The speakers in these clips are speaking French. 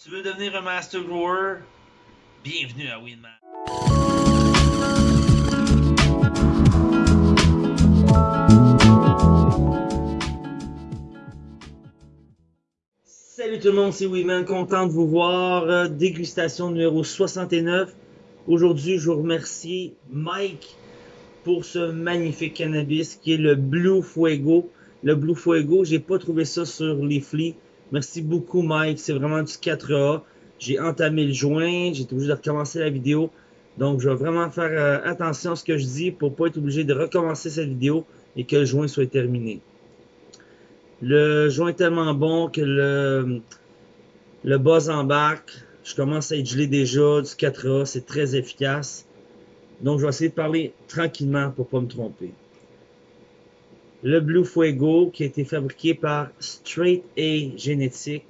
Tu veux devenir un master grower? Bienvenue à Winman. Salut tout le monde, c'est Winman, content de vous voir. Euh, Dégustation numéro 69. Aujourd'hui, je vous remercie Mike pour ce magnifique cannabis qui est le Blue Fuego. Le Blue Fuego, j'ai pas trouvé ça sur les flics. Merci beaucoup Mike, c'est vraiment du 4A. J'ai entamé le joint, j'ai été obligé de recommencer la vidéo. Donc je vais vraiment faire euh, attention à ce que je dis pour pas être obligé de recommencer cette vidéo et que le joint soit terminé. Le joint est tellement bon que le, le buzz embarque. Je commence à être gelé déjà du 4A, c'est très efficace. Donc je vais essayer de parler tranquillement pour pas me tromper le Blue Fuego qui a été fabriqué par Straight A Genetic.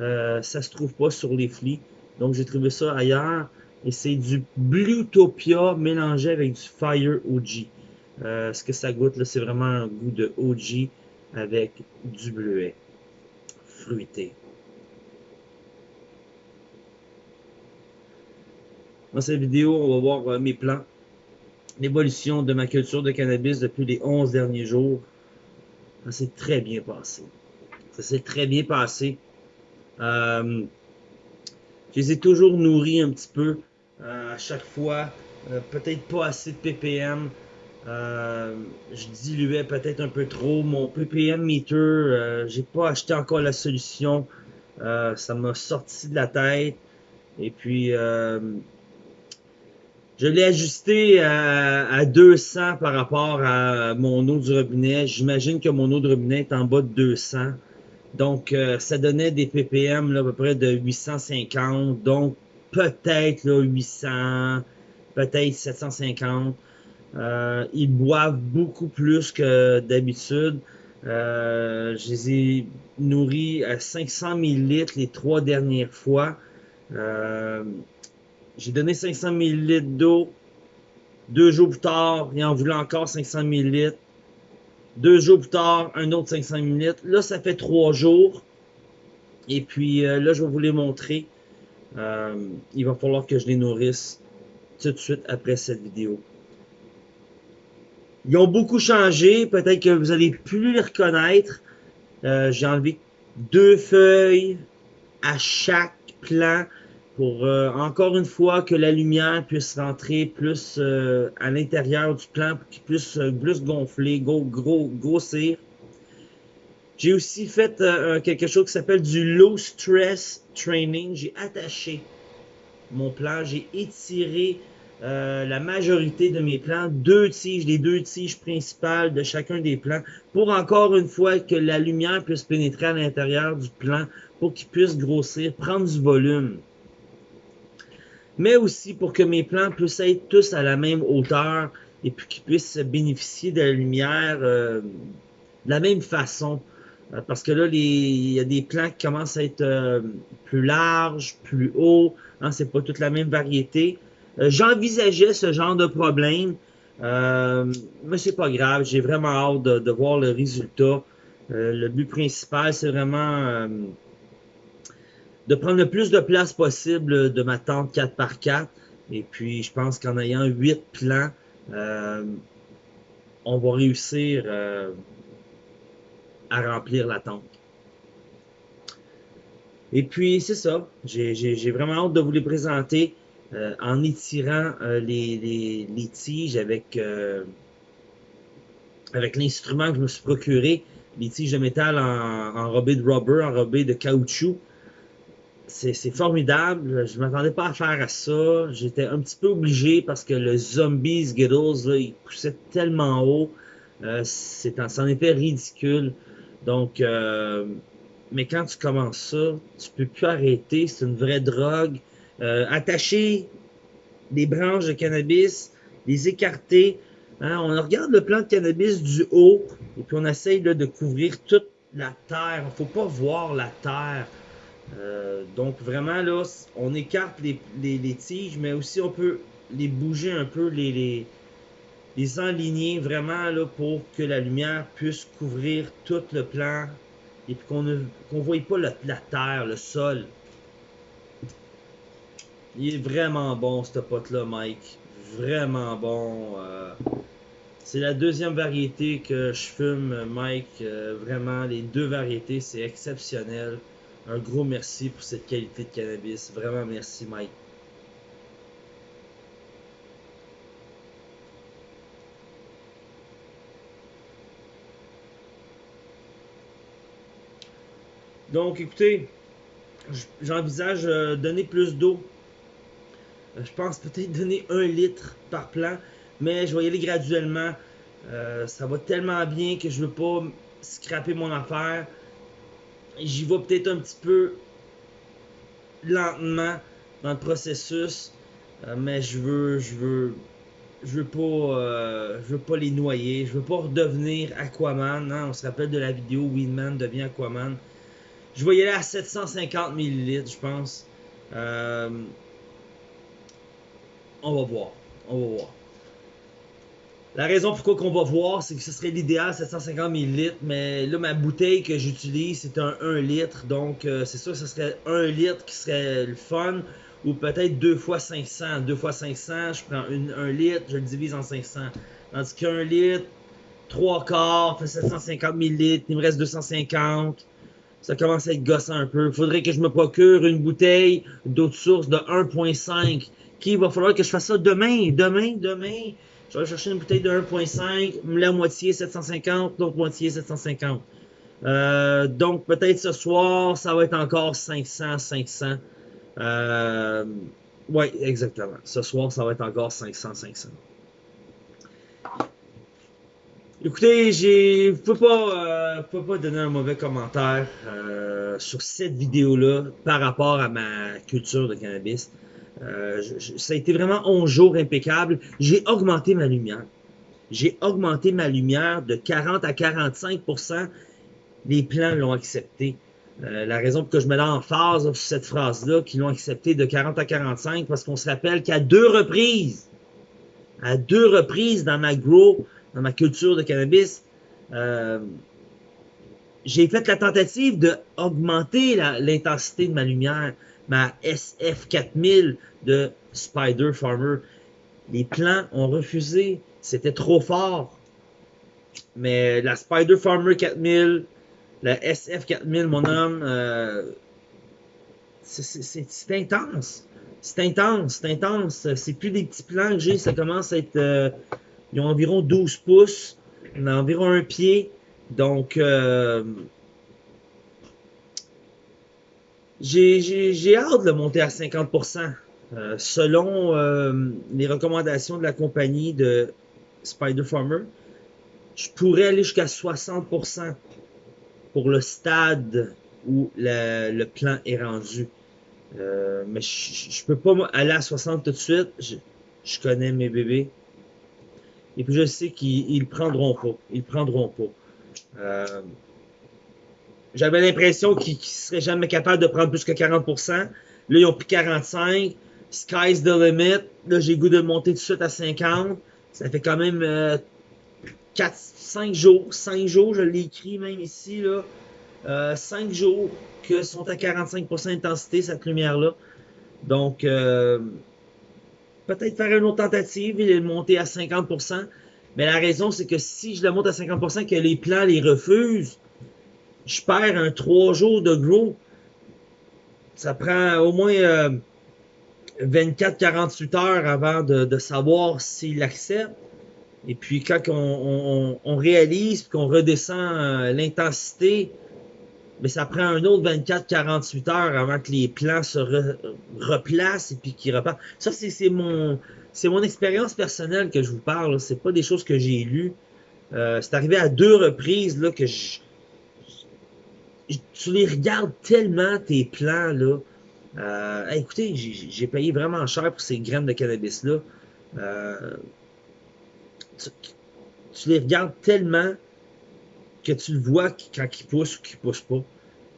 Euh, ça se trouve pas sur les flics. Donc j'ai trouvé ça ailleurs. Et c'est du Bluetopia mélangé avec du Fire OG. Euh, ce que ça goûte là, c'est vraiment un goût de OG avec du bleuet fruité. Dans cette vidéo, on va voir euh, mes plans l'évolution de ma culture de cannabis depuis les 11 derniers jours. Ça s'est très bien passé. Ça s'est très bien passé. Euh, je les ai toujours nourris un petit peu euh, à chaque fois. Euh, peut-être pas assez de ppm. je diluais peut-être un peu trop. Mon ppm meter, j'ai pas acheté encore la solution. ça m'a sorti de la tête. Et puis, je l'ai ajusté à, 200 par rapport à mon eau du robinet. J'imagine que mon eau de robinet est en bas de 200. Donc, euh, ça donnait des ppm là, à peu près de 850. Donc, peut-être 800, peut-être 750. Euh, ils boivent beaucoup plus que d'habitude. Euh, je les ai nourris à 500 ml les trois dernières fois. Euh, j'ai donné 500 ml d'eau. Deux jours plus tard, il en voulait encore 500 ml. Deux jours plus tard, un autre 500 ml. Là, ça fait trois jours. Et puis euh, là, je vais vous les montrer. Euh, il va falloir que je les nourrisse tout de suite après cette vidéo. Ils ont beaucoup changé. Peut-être que vous allez plus les reconnaître. Euh, j'ai enlevé deux feuilles à chaque plan pour euh, encore une fois que la lumière puisse rentrer plus euh, à l'intérieur du plan pour qu'il puisse euh, plus gonfler, gros, gros, grossir. J'ai aussi fait quelque chose qui s'appelle du low stress training. J'ai attaché mon plan, j'ai étiré la majorité de mes plans, deux tiges, les deux tiges principales de chacun des plans, pour encore une fois que la lumière puisse pénétrer à l'intérieur du plan, pour qu'il puisse grossir, prendre du volume mais aussi pour que mes plants puissent être tous à la même hauteur et puis qu'ils puissent bénéficier de la lumière euh, de la même façon. Euh, parce que là, il y a des plants qui commencent à être euh, plus larges, plus hauts. Hein, c'est pas toute la même variété. J'envisageais ce genre de problème, mais c'est pas grave. J'ai vraiment hâte de, voir le résultat. le but principal, c'est vraiment de prendre le plus de place possible de ma tente 4x4. Et puis, je pense qu'en ayant 8 plans, euh, on va réussir euh, à remplir la tente. Et puis, c'est ça. J'ai vraiment hâte de vous les présenter euh, en étirant les, les, tiges avec, avec l'instrument que je me suis procuré. Les tiges de métal en, enrobées de rubber, enrobées de caoutchouc c'est formidable. Je m'attendais pas à faire à ça. J'étais un petit peu obligé parce que le zombie Skittles, là, il poussait tellement haut. Euh, c'en était ridicule. Donc, euh, mais quand tu commences ça, tu peux plus arrêter. C'est une vraie drogue. Euh, attacher des branches de cannabis, les écarter. Hein, on regarde le plant de cannabis du haut et puis on essaye de couvrir toute la terre. Il faut pas voir la terre. Euh, donc vraiment là, on écarte les, tiges, mais aussi on peut les bouger un peu, les, les, les enligner vraiment là pour que la lumière puisse couvrir tout le plan et qu'on ne voie pas la terre, le sol. Il est vraiment bon, ce pote-là, Mike. Vraiment bon. Euh, c'est la deuxième variété que je fume, Mike. Euh, vraiment, les deux variétés, c'est exceptionnel. Un gros merci pour cette qualité de cannabis. Vraiment merci, Mike. Donc, écoutez, j'envisage de donner plus d'eau. Euh, je pense peut-être donner un litre par plant, mais je vais y aller graduellement. Euh, ça va tellement bien que je veux pas scraper mon affaire. J'y vais peut-être un petit peu lentement dans le processus, euh, mais je veux, je veux, je veux pas, je veux pas les noyer. Je veux pas redevenir Aquaman. Hein. On se rappelle de la vidéo Winman devient Aquaman. Je vais y aller à 750 ml, je pense. Euh, on va voir. On va voir. La raison pourquoi qu'on va voir, c'est que ce serait l'idéal 750 ml, mais là, ma bouteille que j'utilise, c'est un 1 litre, donc euh, c'est sûr que ce serait 1 litre qui serait le fun, ou peut-être 2 fois 500. 2 fois 500, je prends 1 litre, je le divise en 500. Tandis qu'un litre, 3 quarts, fait 750 ml, il me reste 250 ça commence à être gossant un peu. Il faudrait que je me procure une bouteille d'eau de source de 1.5. Qui va falloir que je fasse ça demain, demain, demain. Je vais chercher une bouteille de 1.5, la moitié 750, l'autre moitié 750. Euh, donc peut-être ce soir, ça va être encore 500, 500. Euh, oui, exactement. Ce soir, ça va être encore 500, 500. Écoutez, j'ai peux pas, euh, peux pas donner un mauvais commentaire euh, sur cette vidéo-là par rapport à ma culture de cannabis. Euh, ça a été vraiment 11 jours impeccable. J'ai augmenté ma lumière. J'ai augmenté ma lumière de 40 à 45% Les plans l'ont accepté. Euh, la raison pour que je mets l'emphase sur cette phrase-là, qu'ils l'ont accepté de 40 à 45, parce qu'on se rappelle qu'à deux reprises, à deux reprises dans ma grow, dans ma culture de cannabis, euh, j'ai fait la tentative d'augmenter l'intensité de ma lumière, ma SF4000 de Spider Farmer. Les plans ont refusé, c'était trop fort. Mais la Spider Farmer 4000, la SF4000, mon homme, euh, c'est intense. C'est intense, c'est intense. C'est plus des petits plans que j'ai, ça commence à être... Euh, ils ont environ 12 pouces. On a environ un pied. Donc, euh, j'ai hâte de le monter à 50%. Euh, selon euh, les recommandations de la compagnie de Spider Farmer, je pourrais aller jusqu'à 60% pour le stade où le plan est rendu. mais je, ne peux pas aller à 60 tout de suite. je connais mes bébés. Et puis je sais qu'ils ne prendront pas. Ils prendront pas. J'avais l'impression qu'ils ne seraient jamais capables de prendre plus que 40%. Là, ils ont pris 45. Sky's the limit. Là, j'ai goût de monter tout de suite à 50. Ça fait quand même 4, euh, 5 jours. 5 jours, je l'ai écrit même ici. Là. Euh, 5 jours que sont à 45% d'intensité, cette lumière-là. Donc, euh, peut-être faire une autre tentative et le monter à 50%. Mais la raison, c'est que si je le monte à 50%, que les plans les refusent, je perds un 3 jours de gros. Ça prend au moins 24-48 euh, heures avant de, savoir s'il accepte. Et puis quand on, on réalise qu'on redescend euh, l'intensité, mais ça prend un autre 24-48 heures avant que les plans se replacent et puis qu'ils repartent. Ça, c'est mon, mon expérience personnelle que je vous parle. C'est pas des choses que j'ai lues. Euh, c'est arrivé à deux reprises là, que je, tu les regardes tellement tes plans là. Euh, écoutez, j'ai payé vraiment cher pour ces graines de cannabis là. Euh, tu, les regardes tellement que tu le vois quand il pousse ou qu'il pousse pas.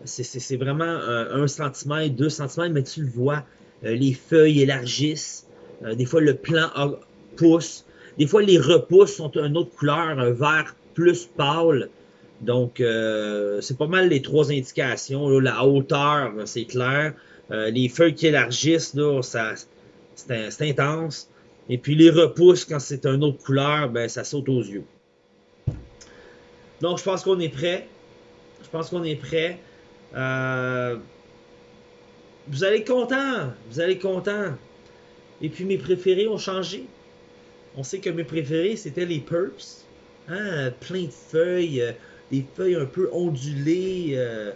C'est vraiment un, un, centimètre, deux centimètres, mais tu le vois. Euh, les feuilles élargissent. Euh, des fois, le plant pousse. Des fois, les repousses sont une autre couleur, un vert plus pâle. Donc, euh, c'est pas mal les trois indications. La hauteur, c'est clair. Euh, les feuilles qui élargissent, là, ça, c'est intense. Et puis les repousses, quand c'est une autre couleur, ben, ça saute aux yeux. Donc, je pense qu'on est prêt. Je pense qu'on est prêt. Euh, vous allez être content. Vous allez être content. Et puis mes préférés ont changé. On sait que mes préférés, c'était les Purps. Hein, plein de feuilles, euh, des feuilles un peu ondulées. Euh,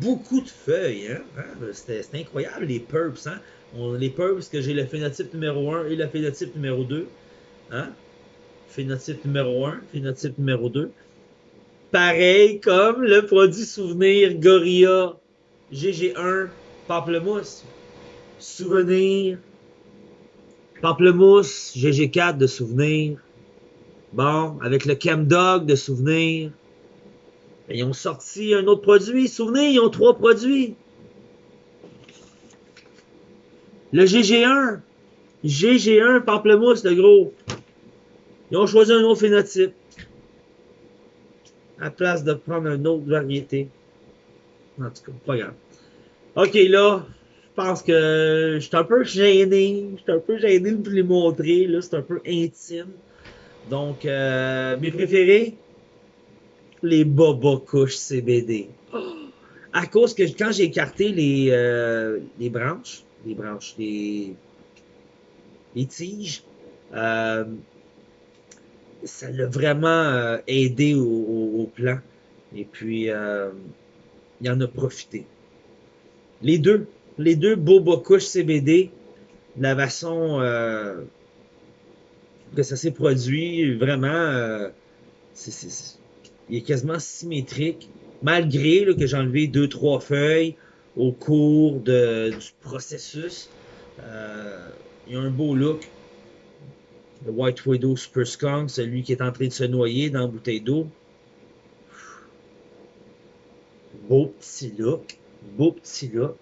beaucoup de feuilles. Hein? hein c'était incroyable, les Purps. Hein? On, les Purps, que j'ai le phénotype numéro 1 et le phénotype numéro 2. Hein? Phénotype numéro 1, phénotype numéro 2. Pareil comme le produit souvenir Gorilla GG1 Pamplemousse. Souvenir. Pamplemousse GG4 de souvenir. Bon, avec le Chemdog de souvenir. Ils ont sorti un autre produit. Souvenez, ils ont trois produits. Le GG1. GG1 Pamplemousse, le gros. Ils ont choisi un autre phénotype. À place de prendre une autre variété. En tout cas, pas grave. Ok, là, je pense que je suis un peu gêné. Je suis un peu gêné de vous les montrer. Là, c'est un peu intime. Donc, euh, mes préférés, les Boba Couches CBD. À cause que quand j'ai écarté les, euh, les branches, les branches, les, les tiges, euh, ça l'a vraiment euh, aidé au, au, plan. Et puis, euh, il en a profité. Les deux, les deux Boba Couche CBD, la façon euh, que ça s'est produit, vraiment, il est quasiment symétrique, malgré que j'ai enlevé deux, trois feuilles au cours de, du processus. il y a un beau look le White Widow Super Skunk, celui qui est en train de se noyer dans la bouteille d'eau. Beau petit look. Beau petit look.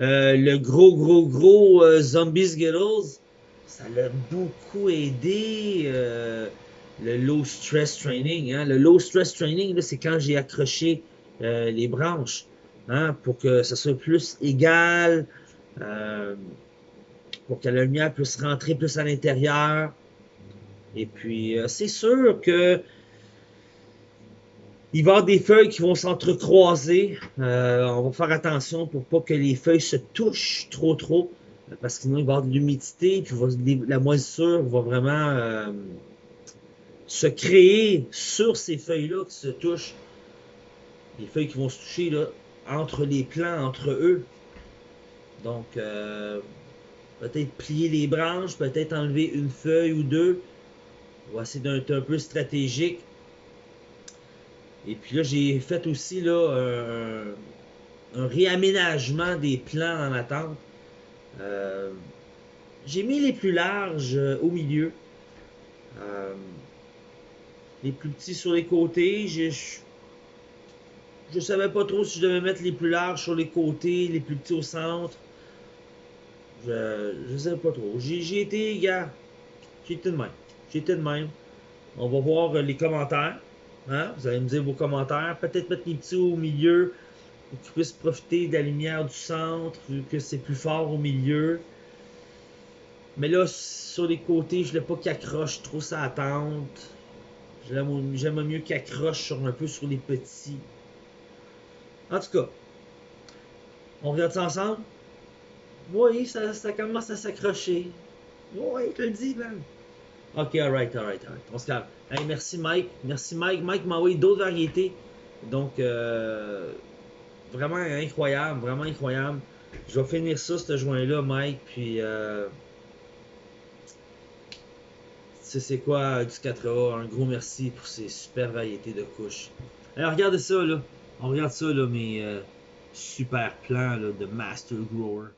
Euh, le gros, gros, gros euh, Zombie Skittles, ça l'a beaucoup aidé. Euh, le low stress training. Hein. Le low stress training, c'est quand j'ai accroché les branches hein, pour que ça soit plus égal pour que la lumière puisse rentrer plus à l'intérieur. Et puis, euh, c'est sûr que il va y avoir des feuilles qui vont s'entrecroiser. Euh, on va faire attention pour pas que les feuilles se touchent trop trop. Parce que sinon, il va y avoir de l'humidité. Puis la moisissure va vraiment euh, se créer sur ces feuilles-là qui se touchent. Les feuilles qui vont se toucher là, entre les plants, entre eux. Donc, peut-être plier les branches, peut-être enlever une feuille ou deux. Essayer d'être un peu stratégique. Et puis là, j'ai fait aussi là, un, réaménagement des plans dans ma tente. Euh, j'ai mis les plus larges euh, au milieu. Euh, les plus petits sur les côtés. Je, savais pas trop si je devais mettre les plus larges sur les côtés, les plus petits au centre. Je, je sais pas trop. J'ai été, gars, j'ai été de même. J'ai été de même. On va voir les commentaires. Hein? Vous allez me dire vos commentaires. Peut-être mettre les petits au milieu pour qu'ils puissent profiter de la lumière du centre, vu que c'est plus fort au milieu. Mais là, sur les côtés, je ne voulais pas qu'il accroche trop sa tente. J'aime mieux qu'il accroche un peu sur les petits. En tout cas, on regarde ça ensemble? Oui, ça, ça commence à s'accrocher. Oui, je te le dis, man. Ok, alright, alright, alright. On se calme. Hey, merci Mike. Merci Mike. Mike m'a envoyé d'autres variétés. Donc, euh, vraiment incroyable, vraiment incroyable. Je vais finir ça, ce joint-là, Mike. Puis, euh, c'est quoi du 4A. Un gros merci pour ces super variétés de couches. Alors, regardez ça, là. On regarde ça, là, mes euh, super plans là, de Master Grower.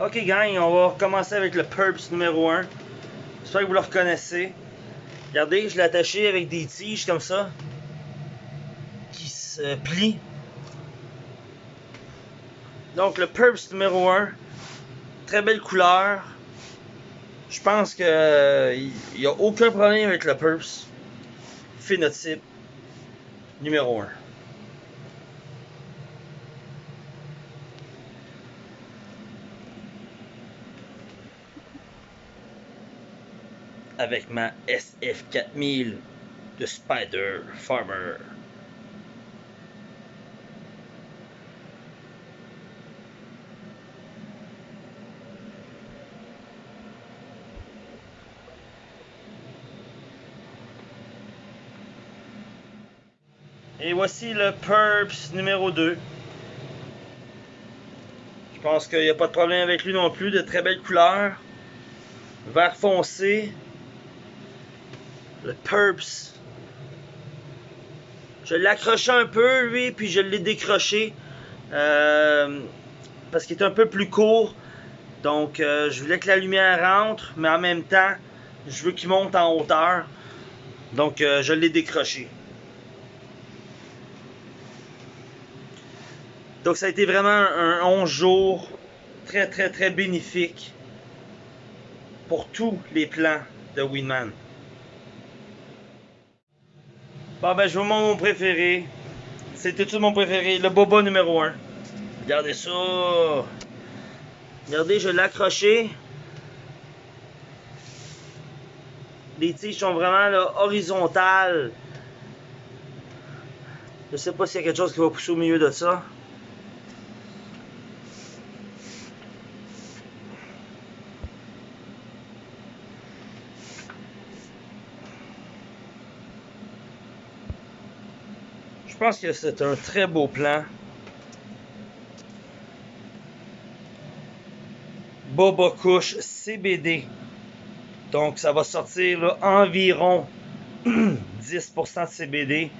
Ok gang, on va commencer avec le Purps numéro 1. J'espère que vous le reconnaissez. Regardez, je l'ai attaché avec des tiges comme ça. Qui se plient. Donc le Purps numéro 1. Très belle couleur. Je pense que il n'y a aucun problème avec le Purps. Phénotype. numéro 1. Avec ma SF4000 de Spider Farmer. Et voici le Purps numéro 2. Je pense qu'il n'y a pas de problème avec lui non plus. De très belles couleurs. Vert foncé. Le Purps. Je l'ai accroché un peu, lui, puis je l'ai décroché. Euh, parce qu'il est un peu plus court. Donc, euh, je voulais que la lumière rentre, mais en même temps, je veux qu'il monte en hauteur. Donc, euh, je l'ai décroché. Donc ça a été vraiment un 11 jours très très très bénéfique pour tous les plans de Winman. Bon ben je vous montre mon préféré. C'était tout mon préféré, le boba numéro 1. Regardez ça. Regardez, je l'ai. Les tiges sont vraiment là, horizontales. Je sais pas s'il y a quelque chose qui va pousser au milieu de ça. Pense que c'est un très beau plan. Boba Couche CBD. Donc ça va sortir environ 10% de CBD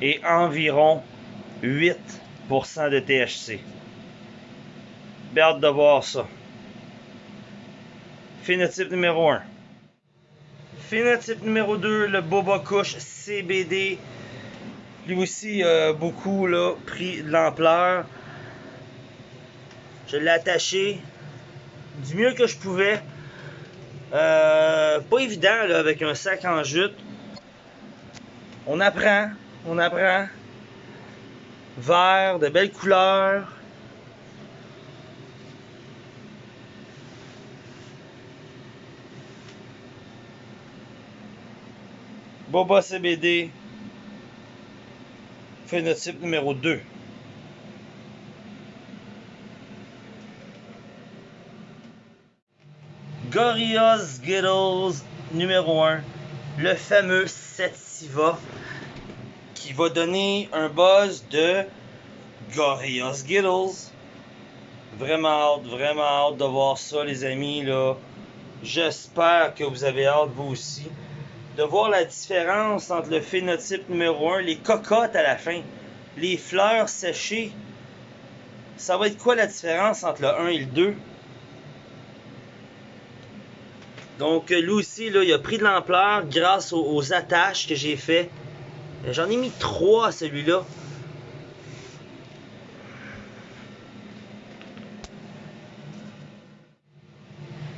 et environ 8% de THC. Hâte de voir ça. Phénotype numéro 1. Phénotype numéro 2, le Boba Couche CBD lui aussi a beaucoup là, pris de l'ampleur. Je l'ai attaché du mieux que je pouvais. Euh, pas évident là, avec un sac en jute. On apprend, on apprend. Vert, de belles couleurs. Boba CBD, phénotype numéro 2. Gorillaz Skittles numéro 1. Le fameux Sativa qui va donner un buzz de Gorillaz Skittles. Vraiment hâte, vraiment hâte de voir ça, les amis. J'espère que vous avez hâte, vous aussi de voir la différence entre le phénotype numéro 1, les cocottes à la fin, les fleurs séchées. Ça va être quoi la différence entre le 1 et le 2? Donc lui aussi, là, il a pris de l'ampleur grâce aux, attaches que j'ai fait. J'en ai mis 3 celui-là.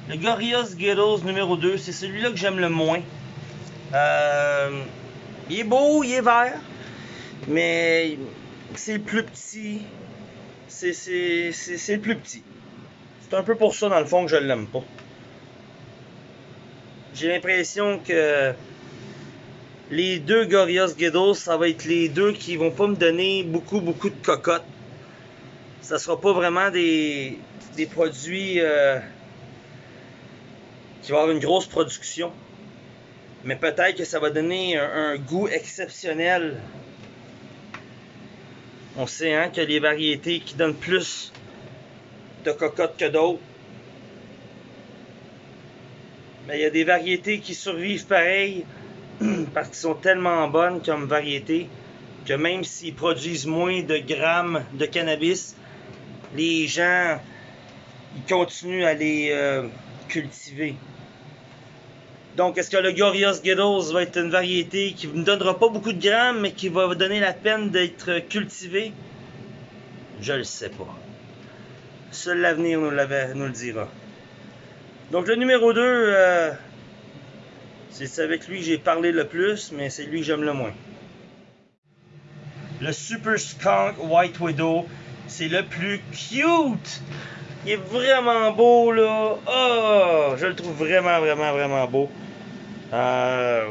Le Gorillaz Skittles numéro 2, c'est celui-là que j'aime le moins. Euh, il est beau, il est vert, mais c'est le plus petit. C'est le plus petit. C'est un peu pour ça, dans le fond, que je l'aime pas. J'ai l'impression que les deux Gorillaz Ghettos, ça va être les deux qui vont pas me donner beaucoup, beaucoup de cocottes. Ça sera pas vraiment des, des produits euh, qui vont avoir une grosse production. Mais peut-être que ça va donner un, goût exceptionnel. On sait hein, que les variétés qui donnent plus de cocottes que d'autres. Mais il y a des variétés qui survivent pareil parce qu'elles sont tellement bonnes comme variétés que même s'ils produisent moins de grammes de cannabis, les gens ils continuent à les euh, cultiver. Donc, est-ce que le Gorillaz Ghettos va être une variété qui ne donnera pas beaucoup de grammes, mais qui va donner la peine d'être cultivée? Je ne le sais pas. Seul l'avenir nous, nous, le dira. Donc, le numéro 2, euh, c'est avec lui que j'ai parlé le plus, mais c'est lui que j'aime le moins. le Super Skunk White Widow. C'est le plus cute. Il est vraiment beau là. Oh, je le trouve vraiment, vraiment, vraiment beau. Euh,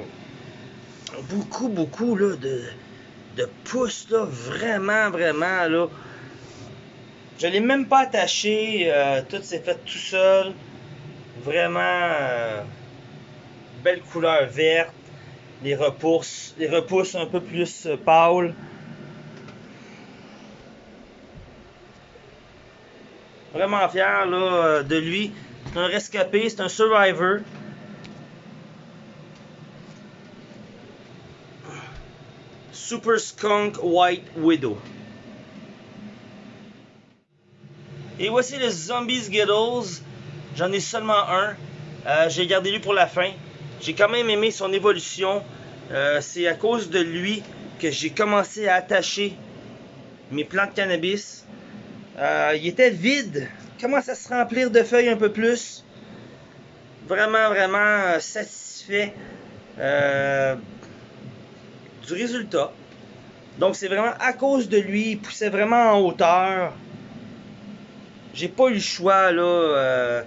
beaucoup, beaucoup de, de pouces là. Vraiment, vraiment là. Je l'ai même pas attaché. euh, tout s'est fait tout seul. Vraiment euh, belle couleur verte. Les repousses, les repousses un peu plus pâles. Vraiment fier de lui. C'est un rescapé, c'est un survivor. Super Skunk White Widow. Et voici le Zombies Skittles. J'en ai seulement un. Euh, J'ai gardé lui pour la fin. J'ai quand même aimé son évolution. Euh, C'est à cause de lui que j'ai commencé à attacher mes plants de cannabis. Euh, il était vide. Commence à se remplir de feuilles un peu plus? Vraiment, vraiment satisfait du résultat. Donc c'est vraiment à cause de lui. Il poussait vraiment en hauteur. J'ai pas eu le choix là. euh,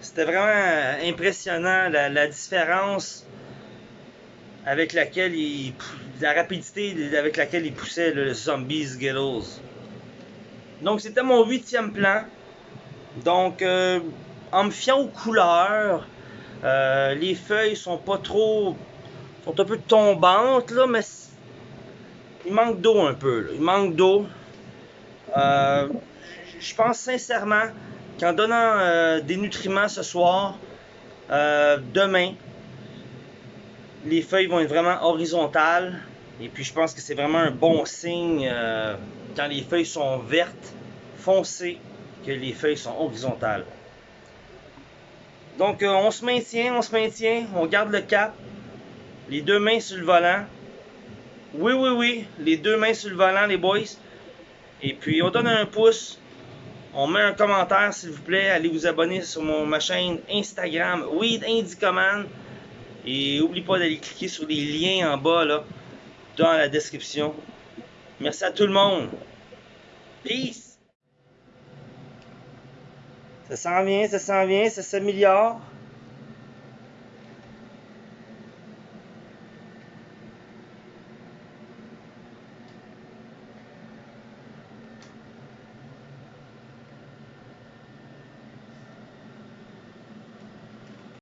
C'était vraiment impressionnant la, différence avec laquelle il. La rapidité avec laquelle il poussait le Zombie Skittles. Donc c'était mon huitième plan. Donc euh, en me fiant aux couleurs, euh, les feuilles sont pas trop. Sont un peu tombantes là, mais il manque d'eau un peu. Il manque d'eau. Euh, je pense sincèrement qu'en donnant euh, des nutriments ce soir, euh, demain, les feuilles vont être vraiment horizontales. Et puis je pense que c'est vraiment un bon signe quand les feuilles sont vertes, foncées, que les feuilles sont horizontales. Donc on se maintient, on se maintient, on garde le cap, les deux mains sur le volant. Oui, oui, oui, les deux mains sur le volant, les boys. Et puis on donne un pouce, on met un commentaire s'il vous plaît, allez vous abonner sur mon, ma chaîne Instagram Weed Indicoman. Et n'oublie pas d'aller cliquer sur les liens en bas là, dans la description. Merci à tout le monde. Peace! Ça s'en vient, ça s'en vient, ça s'améliore.